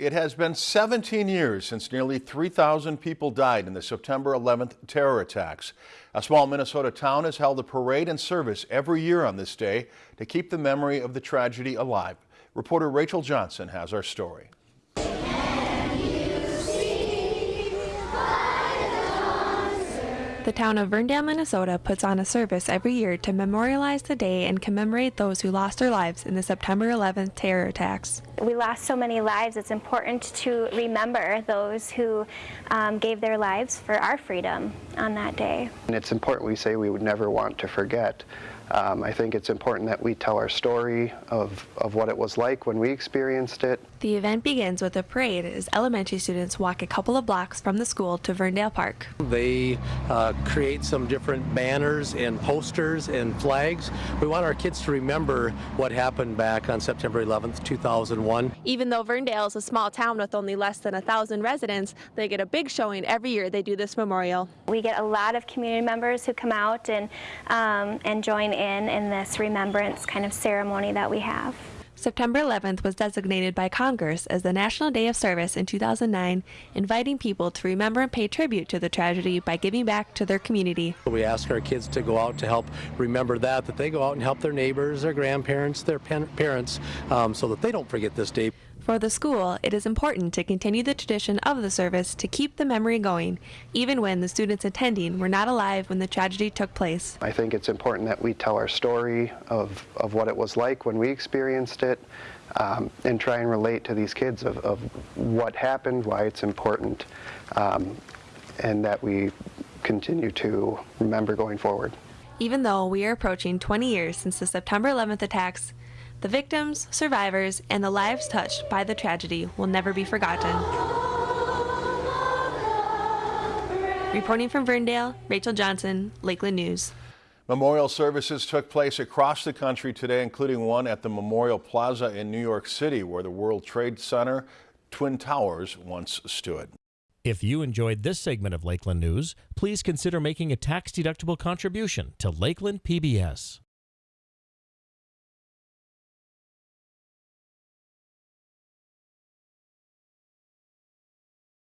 It has been 17 years since nearly 3,000 people died in the September 11th terror attacks. A small Minnesota town has held a parade and service every year on this day to keep the memory of the tragedy alive. Reporter Rachel Johnson has our story. The town of Verndale, Minnesota puts on a service every year to memorialize the day and commemorate those who lost their lives in the September 11th terror attacks. We lost so many lives, it's important to remember those who um, gave their lives for our freedom on that day. And it's important we say we would never want to forget. Um, I think it's important that we tell our story of, of what it was like when we experienced it. The event begins with a parade as elementary students walk a couple of blocks from the school to Verndale Park. They uh, create some different banners and posters and flags. We want our kids to remember what happened back on September 11th, 2001. Even though Verndale is a small town with only less than a thousand residents, they get a big showing every year they do this memorial. We get a lot of community members who come out and, um, and join in in this remembrance kind of ceremony that we have. September 11th was designated by Congress as the National Day of Service in 2009, inviting people to remember and pay tribute to the tragedy by giving back to their community. We ask our kids to go out to help remember that, that they go out and help their neighbors, their grandparents, their parents, um, so that they don't forget this day. For the school, it is important to continue the tradition of the service to keep the memory going, even when the students attending were not alive when the tragedy took place. I think it's important that we tell our story of, of what it was like when we experienced it um, and try and relate to these kids of, of what happened, why it's important, um, and that we continue to remember going forward. Even though we are approaching 20 years since the September 11th attacks, the victims, survivors, and the lives touched by the tragedy will never be forgotten. Reporting from Verndale, Rachel Johnson, Lakeland News. Memorial services took place across the country today, including one at the Memorial Plaza in New York City, where the World Trade Center Twin Towers once stood. If you enjoyed this segment of Lakeland News, please consider making a tax-deductible contribution to Lakeland PBS.